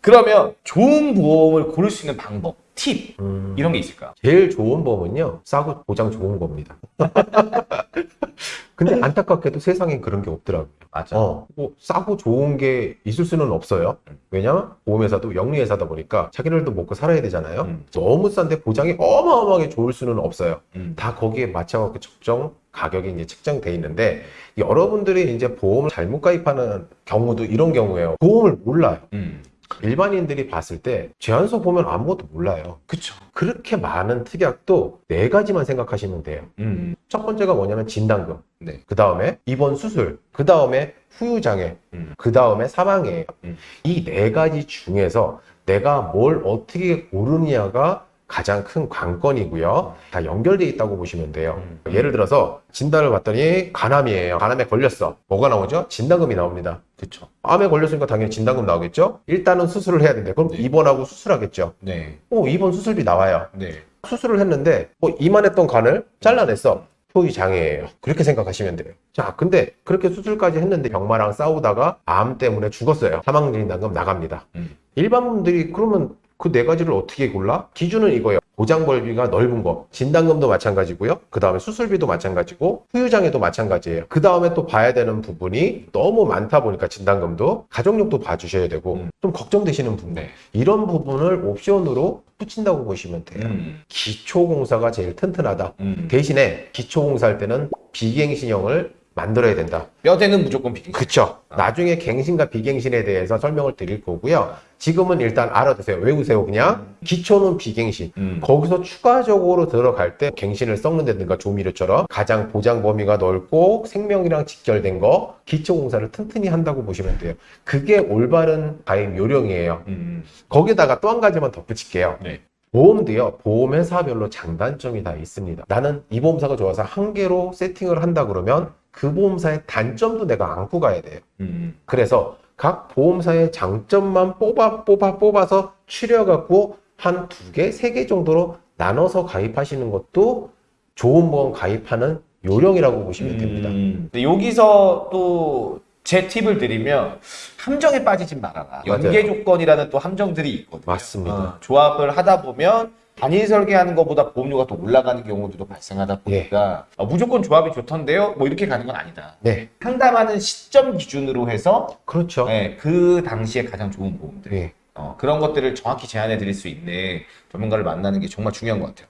그러면 좋은 보험을 고를 수 있는 방법, 팁 음, 이런 게 있을까요? 제일 좋은 보험은요 싸고 보장 좋은 겁니다. 근데 안타깝게도 세상엔 그런 게 없더라고요. 맞아. 어, 뭐 싸고 좋은 게 있을 수는 없어요. 왜냐면 보험회사도 영리회사다 보니까 자기들도 먹고 살아야 되잖아요. 음. 너무 싼데 보장이 어마어마하게 좋을 수는 없어요. 음. 다 거기에 맞춰갖고 적정 가격이 이제 책정돼 있는데 여러분들이 이제 보험을 잘못 가입하는 경우도 이런 경우예요. 보험을 몰라요. 음. 일반인들이 봤을 때 제한서 보면 아무것도 몰라요. 그쵸. 그렇게 많은 특약도 네 가지만 생각하시면 돼요. 음. 첫 번째가 뭐냐면 진단금. 네. 그 다음에 입원 수술. 그 다음에 후유장애. 음. 그 다음에 사망이에요. 음. 이네 가지 중에서 내가 뭘 어떻게 고르느냐가 가장 큰 관건이고요. 다 연결돼 있다고 보시면 돼요. 음. 예를 들어서 진단을 받더니 간암이에요. 간암에 걸렸어. 뭐가 나오죠? 진단금이 나옵니다. 그쵸. 암에 걸렸으니까 당연히 진단금 나오겠죠? 일단은 수술을 해야 되는데 그럼 네. 입원하고 수술하겠죠? 네. 어, 입원 수술비 나와요. 네. 수술을 했는데 뭐 이만했던 간을 잘라냈어. 효의 장애예요. 그렇게 생각하시면 돼요. 자, 근데 그렇게 수술까지 했는데 병마랑 싸우다가 암 때문에 죽었어요. 사망 진단금 나갑니다. 음. 일반 분들이 그러면 그 네 가지를 어떻게 골라? 기준은 이거예요. 보장 범위가 넓은 거. 진단금도 마찬가지고요. 그 다음에 수술비도 마찬가지고 후유장애도 마찬가지예요. 그 다음에 또 봐야 되는 부분이 너무 많다 보니까 진단금도 가족력도 봐주셔야 되고 음. 좀 걱정되시는 부분. 네. 이런 부분을 옵션으로 붙인다고 보시면 돼요. 음. 기초공사가 제일 튼튼하다. 음. 대신에 기초공사 할 때는 비갱신형을 만들어야 된다. 뼈대는 무조건 비기. 그쵸. 아. 나중에 갱신과 비갱신에 대해서 설명을 드릴 거고요. 지금은 일단 알아두세요. 외우세요, 그냥. 기초는 비갱신. 음. 거기서 추가적으로 들어갈 때 갱신을 썩는다든가 조미료처럼 가장 보장 범위가 넓고 생명이랑 직결된 거 기초공사를 튼튼히 한다고 보시면 돼요. 그게 올바른 가입 요령이에요. 음. 거기다가 또 한 가지만 덧붙일게요. 네. 보험도요, 보험회사별로 장단점이 다 있습니다. 나는 이 보험사가 좋아서 한 개로 세팅을 한다 그러면 그 보험사의 단점도 내가 안고 가야 돼요. 음. 그래서 각 보험사의 장점만 뽑아, 뽑아, 뽑아서 추려갖고 한 두 개, 세 개 정도로 나눠서 가입하시는 것도 좋은 보험 가입하는 요령이라고 보시면 됩니다. 음. 근데 여기서 또 제 팁을 드리면 함정에 빠지지 말아라. 연계 맞아요. 조건이라는 또 함정들이 있거든요. 맞습니다. 어, 조합을 하다 보면 단일 설계하는 것보다 보험료가 또 올라가는 경우들도 발생하다 보니까 어, 무조건 조합이 좋던데요? 뭐 이렇게 가는 건 아니다. 네, 상담하는 시점 기준으로 해서 그렇죠. 네, 그 당시에 가장 좋은 보험들 네. 어, 그런 것들을 정확히 제안해 드릴 수 있는 전문가를 만나는 게 정말 중요한 것 같아요.